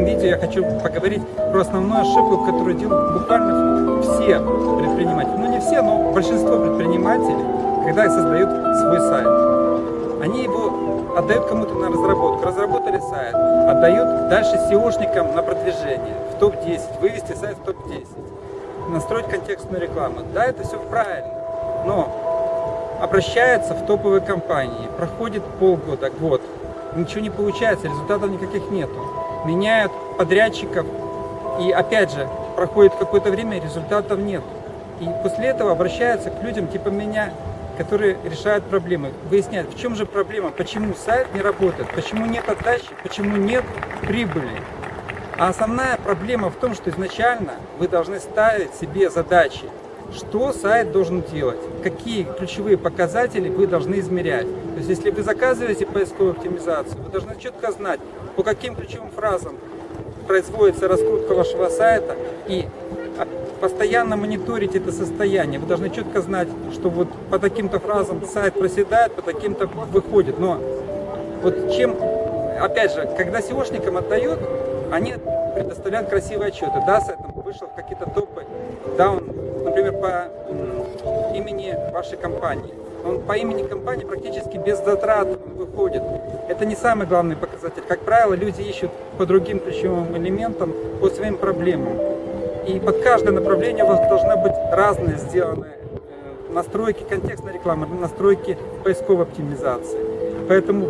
этом видео я хочу поговорить про основную ошибку, которую делают буквально все предприниматели. Ну не все, но большинство предпринимателей, когда создают свой сайт. Они его отдают кому-то на разработку, разработали сайт, отдают дальше SEOшникам на продвижение, в топ-10, вывести сайт в топ-10, настроить контекстную рекламу. Да, это все правильно, но обращаются в топовые компании, проходит полгода, год, ничего не получается, результатов никаких нету. Меняют подрядчиков, и опять же, проходит какое-то время, результатов нет. И после этого обращаются к людям типа меня, которые решают проблемы, выясняют, в чем же проблема, почему сайт не работает, почему нет отдачи, почему нет прибыли. А основная проблема в том, что изначально вы должны ставить себе задачи, что сайт должен делать, какие ключевые показатели вы должны измерять. То есть, если вы заказываете поисковую оптимизацию, вы должны четко знать, по каким ключевым фразам производится раскрутка вашего сайта и постоянно мониторить это состояние. Вы должны четко знать, что вот по таким-то фразам сайт проседает, по таким-то выходит. Но вот чем, опять же, когда SEOшникам отдают, они предоставляют красивые отчеты. Да, сайт вышел в какие-то топы, да, он например, по имени вашей компании. Он по имени компании практически без затрат выходит. Это не самый главный показатель. Как правило, люди ищут по другим ключевым элементам, по своим проблемам. И под каждое направление у вас должны быть разные сделаны э, настройки контекстной рекламы, настройки поисковой оптимизации. Поэтому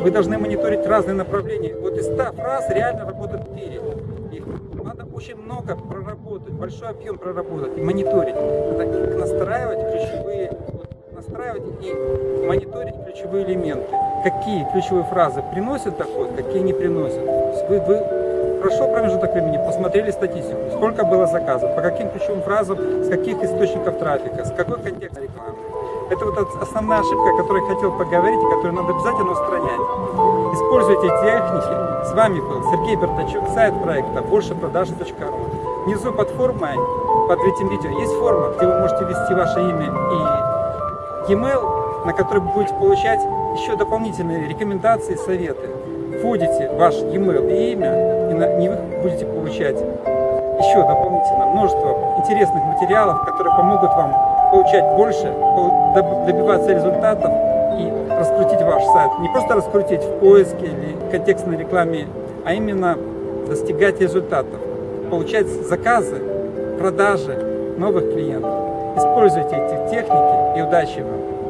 вы должны мониторить разные направления. Вот из 100 фраз реально работают 4 много проработать, большой объем проработать и мониторить. Их настраивать, ключевые, настраивать и мониторить ключевые элементы. Какие ключевые фразы приносят доход, какие не приносят. Вы, вы прошел промежуток времени, посмотрели статистику, сколько было заказов, по каким ключевым фразам, с каких источников трафика, с какой контекст рекламы. Это вот основная ошибка, о которой я хотел поговорить и которую надо обязательно устранять. Используйте техники. С вами был Сергей Бертачук, сайт проекта больше продажи.ру. Внизу под формой, под этим видео, есть форма, где вы можете ввести ваше имя и e-mail, на который вы будете получать еще дополнительные рекомендации, советы. Вводите ваш e-mail и имя, и на них будете получать еще дополнительно множество интересных материалов, которые помогут вам получать больше, добиваться результатов и раскрутить ваш сайт. Не просто раскрутить в поиске или контекстной рекламе, а именно достигать результатов, получать заказы, продажи новых клиентов. Используйте эти техники и удачи вам!